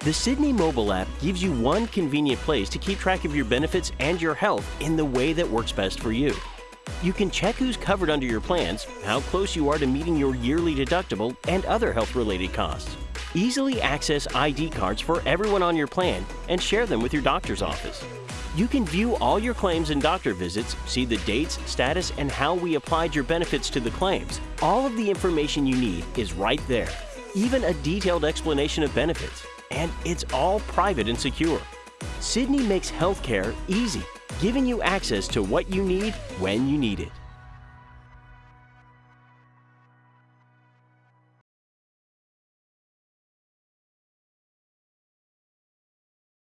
The Sydney mobile app gives you one convenient place to keep track of your benefits and your health in the way that works best for you. You can check who's covered under your plans, how close you are to meeting your yearly deductible, and other health related costs. Easily access ID cards for everyone on your plan and share them with your doctor's office. You can view all your claims and doctor visits, see the dates, status, and how we applied your benefits to the claims. All of the information you need is right there, even a detailed explanation of benefits. And it's all private and secure. Sydney makes healthcare easy, giving you access to what you need when you need it.